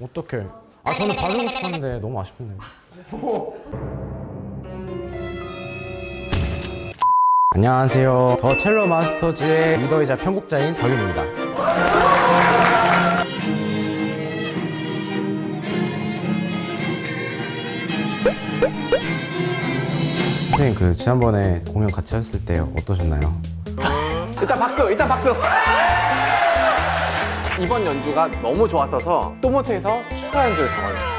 어떡해. 아 저는 봐주고 싶었는데 너무 아쉽네 안녕하세요. 더 첼로 마스터즈의 리더이자 편곡자인 덕윤입니다. 선생님 그 지난번에 공연 같이 했을 때 어떠셨나요? 일단 박수 일단 박수 이번 연주가 너무 좋았어서 또모트에서 추가 연주를 잡아줬어요.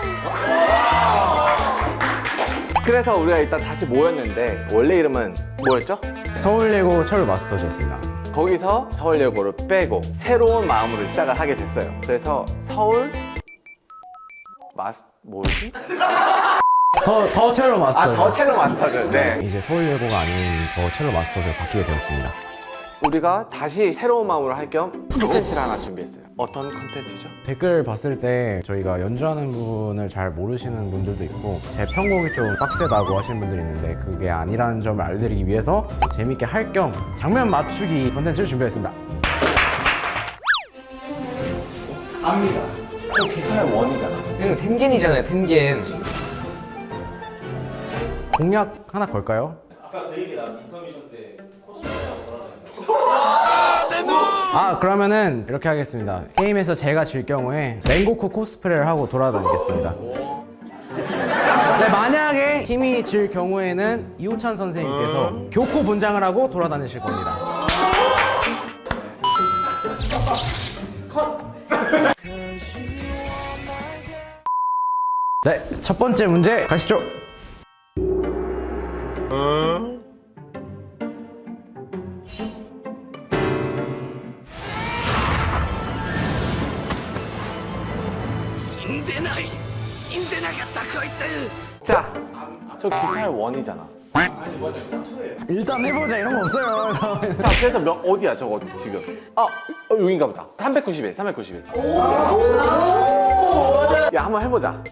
그래서 우리가 일단 다시 모였는데 원래 이름은 뭐였죠? 서울예고 첼로 마스터즈였습니다. 거기서 서울예고를 빼고 새로운 마음으로 시작을 하게 됐어요. 그래서 서울 마스 뭐지? 더, 더 첼로 마스터즈. 아 더 첼로 마스터즈. 네. 이제 서울예고가 아닌 더 첼로 마스터즈로 바뀌게 되었습니다 우리가 다시 새로운 마음으로 할 겸 콘텐츠를 하나 준비했어요. 어떤 콘텐츠죠? 댓글 봤을 때 저희가 연주하는 부분을 잘 모르시는 분들도 있고 제 편곡이 좀 빡세다고 하시는 분들이 있는데 그게 아니라는 점을 알려드리기 위해서 재밌게 할 겸 장면 맞추기 콘텐츠를 준비했습니다. 압니다. 또 기타의 원이잖아. 이거 텐겐이잖아요 텐겐. 공약 하나 걸까요? 아그 러면은 이렇게 하겠습니다. 게임에서 제가 질 경우에 맹고쿠 코스프레를 하고 돌아다니겠습니다. 네, 만약에 팀이 질 경우에는 이호찬 선생님께서 교코 분장을 하고 돌아다니실 겁니다. 네, 첫 번째 문제 가시죠. 원이잖아 일단 해보자 이런 거 없어요. 자, 그래서 몇, 어디야 저거 지금? 아, 어, 여긴가 보다 391, 391 야, 한번 해보자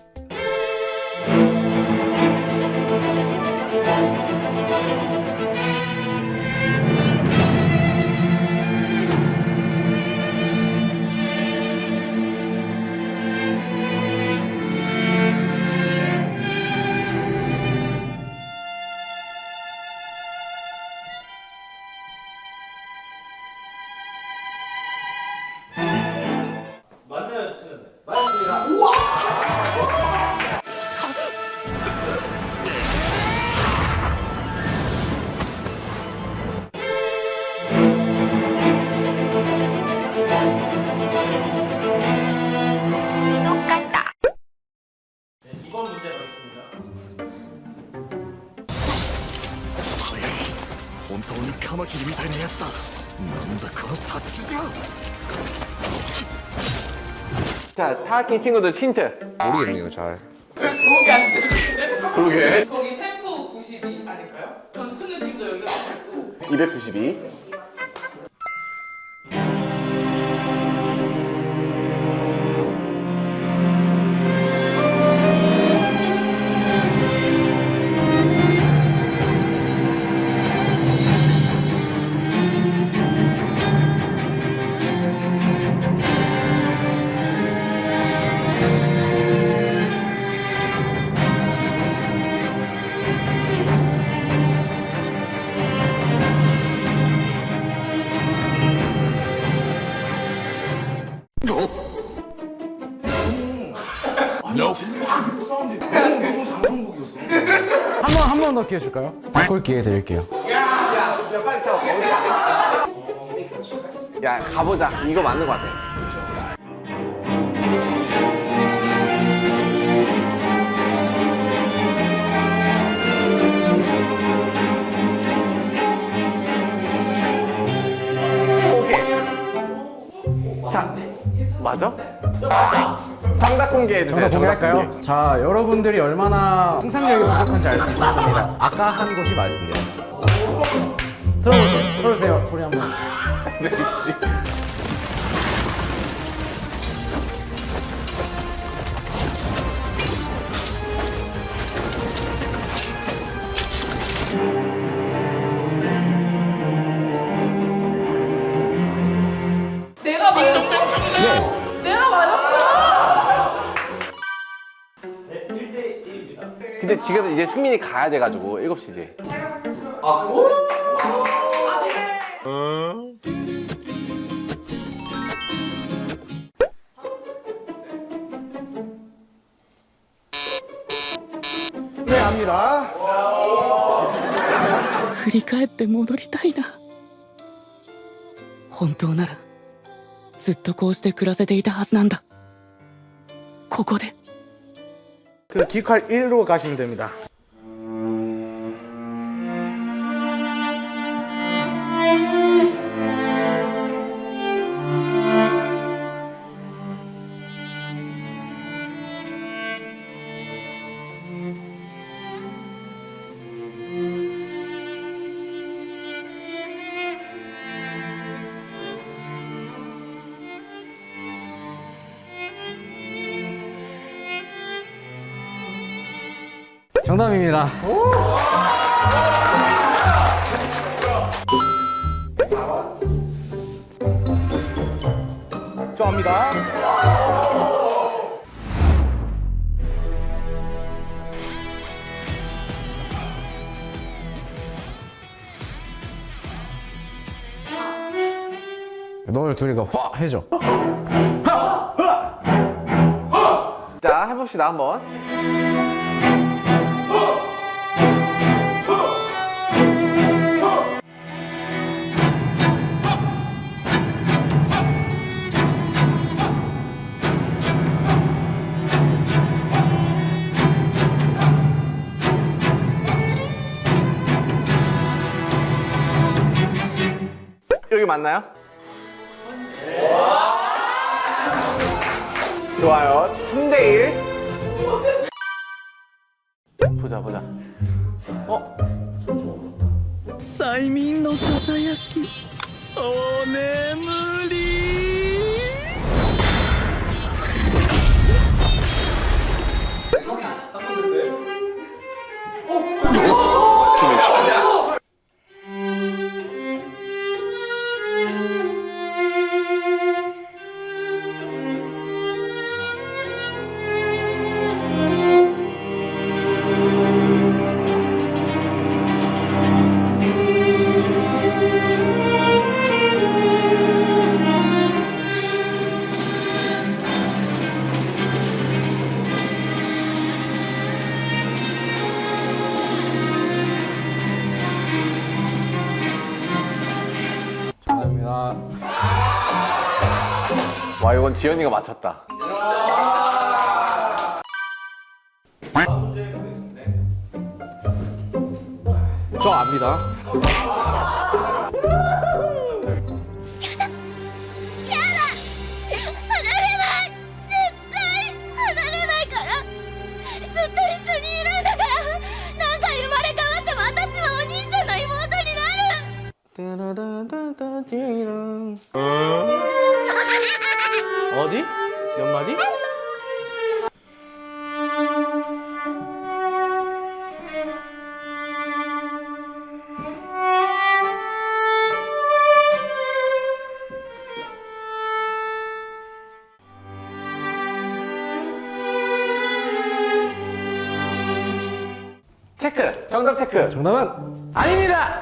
자, 타악킹 친구들 힌트. 모르겠네요 잘. 거기 안 들리는데? 그러게. 거기 템포 92 아닐까요? 전투 느낌도 여기가 있고. 292 더 기회 줄까요? 바꿀 기회 드릴게요. 야, 빨리 쳐 야, 가보자 이거 맞는 것 같아 맞아? 정답 공개해주세요 정답 공개할까요? 공개. 자, 여러분들이 얼마나 상상력이 똑똑한지 알 수 있었습니다. 아까 한 곳이 맞습니다. 들어보세요. 들어주세요. 소리 한번. 지금 이제 승민이 가야 돼가지고 7시지. 네, 합니다. 振り返って戻りたいな本当ならずっとこうして暮らせていたはずなんだここで 그 기칼 1로 가시면 됩니다. 정답입니다. 좋아합니다. 너를 둘이가 확 해줘. 자, 해봅시다, 한번. 맞나요? 좋아요. 3대1. 보자, 보자. 어? 사이민 노사사야키. 오, 어, 네물. 와, 이건 지현이가 맞췄다. 저 압니다. 체크! 정답 체크! 정답은 아닙니다!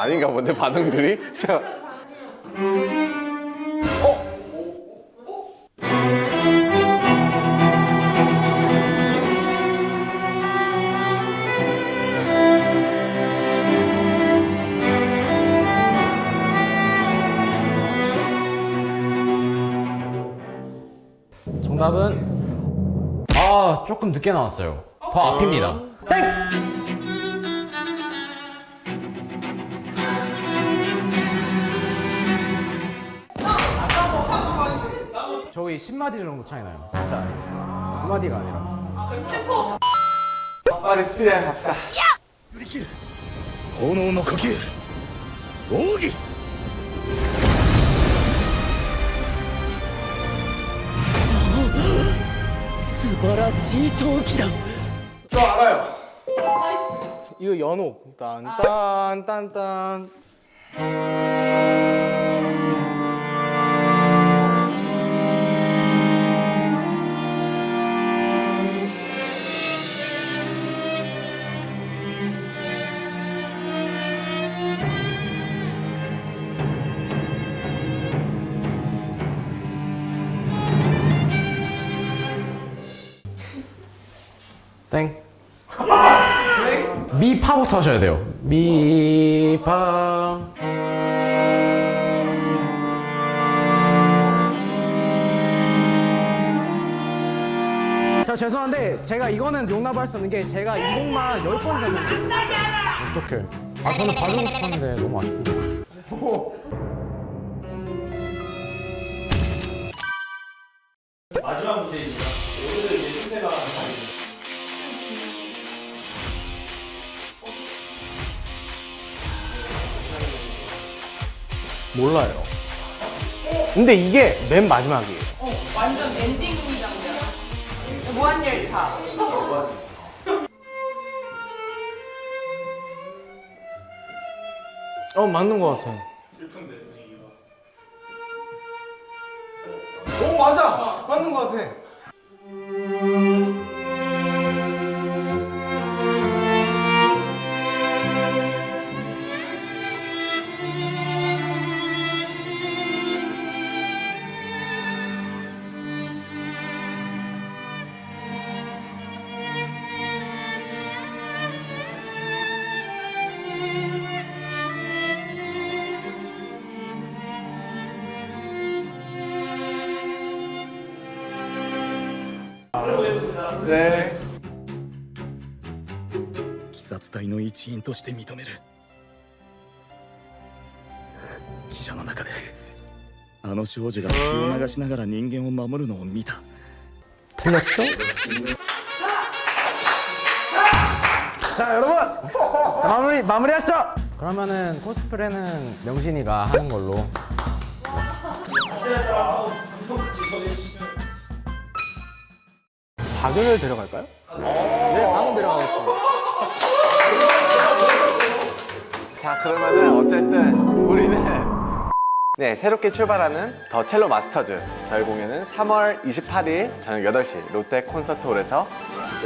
아닌가 본데 반응들이? 어? 정답은 아 조금 늦게 나왔어요 더 앞입니다 땡! 10마디 정도 차이 나요. 진짜 아니에요. 두 마디가 아니라. 빨리 스피드 갑시다. 유리킬! 호노의 呼吸! 오기! 저 알아요. 이거 연옥. 딴딴딴딴. 파부터 하셔야 돼요. 미파. 자 죄송한데 제가 이거는 용납할 수 없는 게 제가 이 곡만 10번 이상 생각했어요 어떡해 아 저는 봐주고 싶었는데 너무 아쉽고 몰라요. 근데 이게 맨 마지막이에요. 어, 완전 엔딩 장면. 무한열차. 어 맞는 것 같아. 오 맞아 맞는 것 같아. 네. 鬼殺隊の一員として認める記者の中であの少女が血を流しながら人間を守るのを見た 틀렸죠? 자 여러분 자, 마무리 마무리 하시죠. 그러면은 코스프레는 명신이가 하는 걸로. 박연을 데려갈까요? 네, 방금 데려가겠습니다. 자 그러면은 어쨌든 우리는 네 새롭게 출발하는 더 첼로 마스터즈. 저희 공연은 3월 28일 저녁 8시 롯데 콘서트홀에서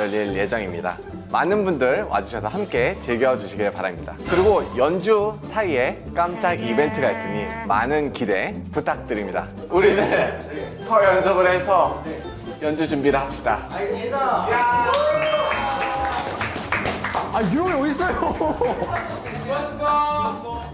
열릴 예정입니다. 많은 분들 와주셔서 함께 즐겨주시길 바랍니다. 그리고 연주 사이에 깜짝 이벤트가 있으니 많은 기대 부탁드립니다. 우리는 더 연습을 해서 연주 준비를 합시다 아 유형이 어디 있어요?